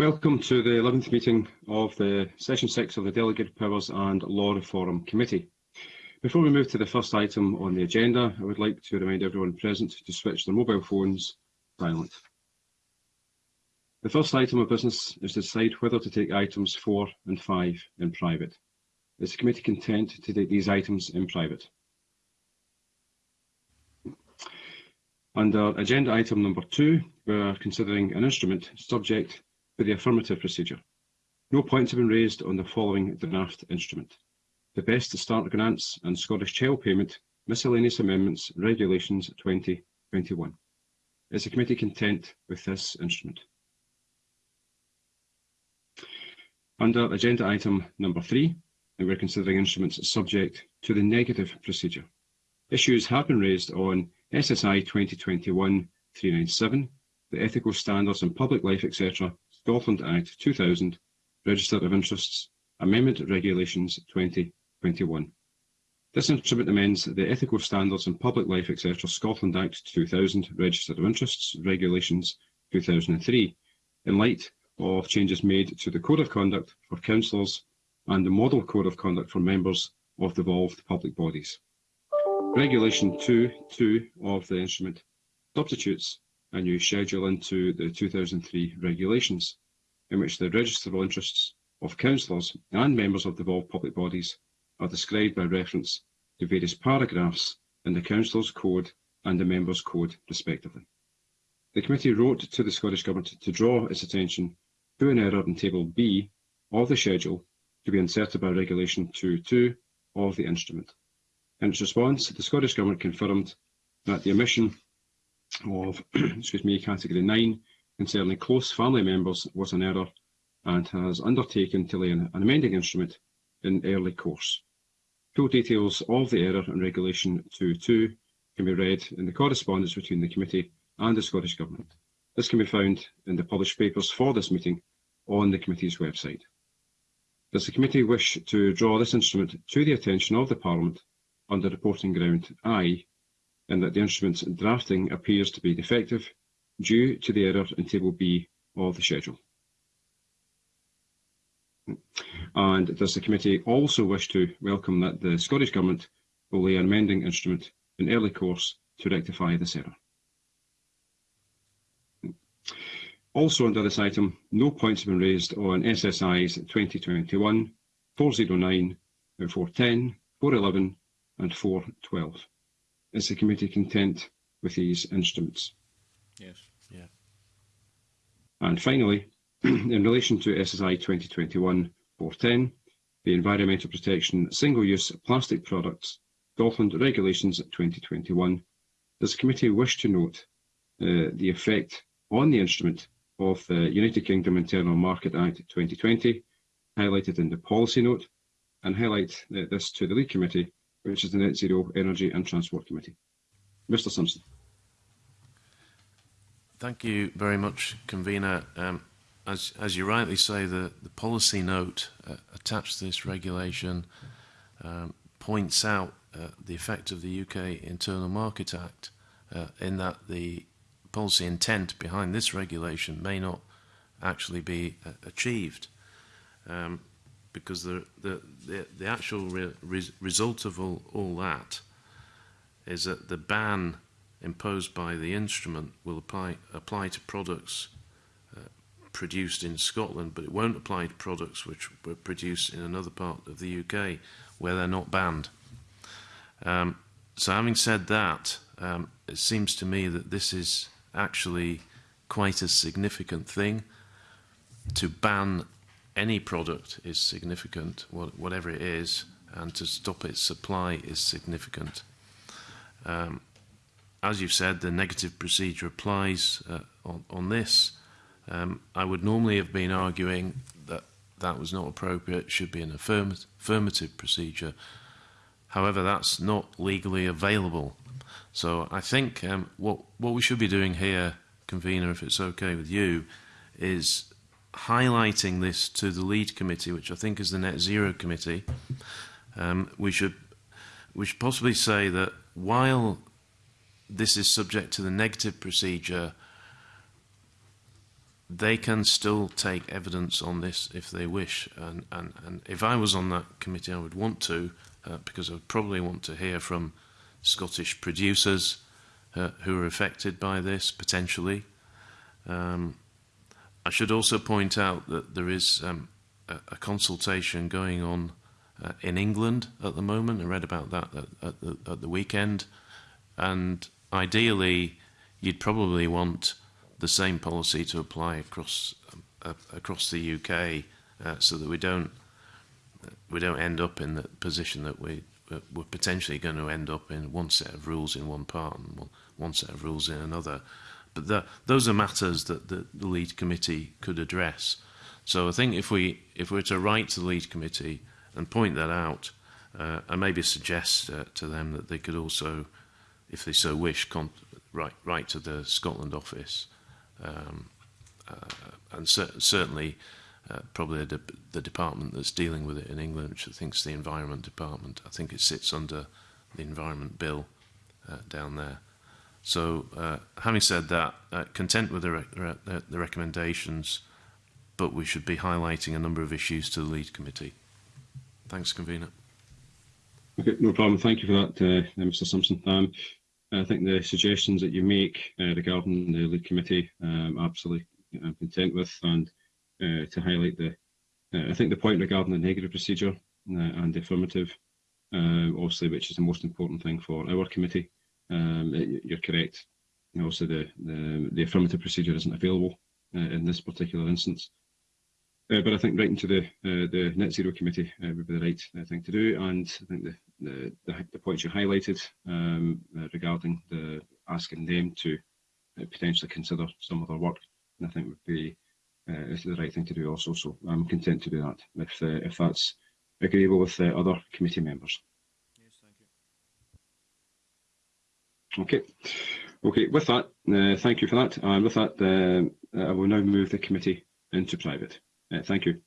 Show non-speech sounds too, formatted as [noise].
Welcome to the 11th meeting of the Session 6 of the Delegated Powers and Law Reform Committee. Before we move to the first item on the agenda, I would like to remind everyone present to switch their mobile phones silent. The first item of business is to decide whether to take items 4 and 5 in private. Is the committee content to take these items in private? Under agenda item number 2, we are considering an instrument subject for the affirmative procedure. No points have been raised on the following draft instrument. The Best to Start Grants and Scottish Child Payment Miscellaneous Amendments Regulations 2021. Is the committee content with this instrument? Under agenda item number three, and we're considering instruments subject to the negative procedure. Issues have been raised on SSI 2021-397, the Ethical Standards in Public Life, etc., Scotland Act 2000, Register of Interests, Amendment Regulations 2021. This instrument amends the Ethical Standards in Public Life, etc. Scotland Act 2000, Register of Interests, Regulations 2003, in light of changes made to the Code of Conduct for councillors and the Model Code of Conduct for members of devolved public bodies. Regulation 2.2 of the instrument substitutes a new schedule into the 2003 regulations, in which the registrable interests of councillors and members of devolved public bodies are described by reference to various paragraphs in the Councillors' Code and the Members' Code, respectively. The committee wrote to the Scottish Government to draw its attention to an error in Table B of the schedule to be inserted by Regulation 2.2 of the instrument. In its response, the Scottish Government confirmed that the omission of [clears throat] excuse me, category 9 concerning close family members was an error and has undertaken to lay an, an amending instrument in early course. Full details of the error in Regulation 2.2 can be read in the correspondence between the committee and the Scottish Government. This can be found in the published papers for this meeting on the committee's website. Does the committee wish to draw this instrument to the attention of the Parliament under reporting ground I and that the instrument's drafting appears to be defective due to the error in Table B of the schedule. And does the committee also wish to welcome that the Scottish Government will lay an amending instrument in early course to rectify this error? Also under this item, no points have been raised on SSIs 2021, 409, 410, 411 and 412. Is the committee content with these instruments? Yes. Yeah. And finally, [clears throat] in relation to SSI 2021-410, the Environmental Protection Single-Use Plastic Products Scotland Regulations 2021, does the committee wish to note uh, the effect on the instrument of the United Kingdom Internal Market Act 2020, highlighted in the policy note, and highlight uh, this to the lead committee which is the Net Zero Energy and Transport Committee. Mr Simpson. Thank you very much, Convener. Um, as, as you rightly say, the, the policy note uh, attached to this regulation um, points out uh, the effect of the UK Internal Market Act uh, in that the policy intent behind this regulation may not actually be uh, achieved. Um, because the, the, the, the actual re, re result of all, all that is that the ban imposed by the instrument will apply, apply to products uh, produced in Scotland, but it won't apply to products which were produced in another part of the UK where they're not banned. Um, so having said that, um, it seems to me that this is actually quite a significant thing to ban any product is significant, whatever it is, and to stop its supply is significant. Um, as you've said, the negative procedure applies uh, on, on this. Um, I would normally have been arguing that that was not appropriate, should be an affirmative, affirmative procedure. However, that's not legally available. So I think um, what, what we should be doing here, convener, if it's okay with you, is highlighting this to the lead committee, which I think is the Net Zero Committee, um, we should we should possibly say that while this is subject to the negative procedure, they can still take evidence on this if they wish. And, and, and if I was on that committee, I would want to, uh, because I would probably want to hear from Scottish producers uh, who are affected by this potentially. Um, I should also point out that there is um, a, a, consultation going on uh, in England at the moment. I read about that at, at, the, at the weekend. And ideally, you'd probably want the same policy to apply across uh, across the UK, uh, so that we don't we don't end up in the position that we we're potentially going to end up in one set of rules in one part and one, one set of rules in another. But that, those are matters that, the, the lead committee could address. So I think if we if we're to write to the lead committee and point that out, uh, and maybe suggest uh, to them that they could also, if they so wish, con write write to the Scotland office, um, uh, and cer certainly. Uh, probably the, the department that's dealing with it in England, which I think is the Environment Department. I think it sits under the Environment Bill uh, down there. So, uh, having said that, uh, content with the, re re the recommendations, but we should be highlighting a number of issues to the lead committee. Thanks, convener. Okay, no problem. Thank you for that, uh, Mr. Simpson. Um, I think the suggestions that you make uh, regarding the lead committee, um, absolutely, I'm content with, and uh, to highlight the, uh, I think the point regarding the negative procedure uh, and affirmative, uh, obviously, which is the most important thing for our committee. Um, you're correct. Also, the, the, the affirmative procedure isn't available uh, in this particular instance. Uh, but I think writing to the uh, the net zero committee uh, would be the right uh, thing to do, and I think the the, the, the points you highlighted um, regarding the asking them to potentially consider some of their work, I think would be is the right thing to do also. So I'm content to do that if if that's agreeable with other committee members. Yes, thank you. Okay. Okay, with that, uh, thank you for that. And with that, uh, I will now move the committee into private. Uh, thank you.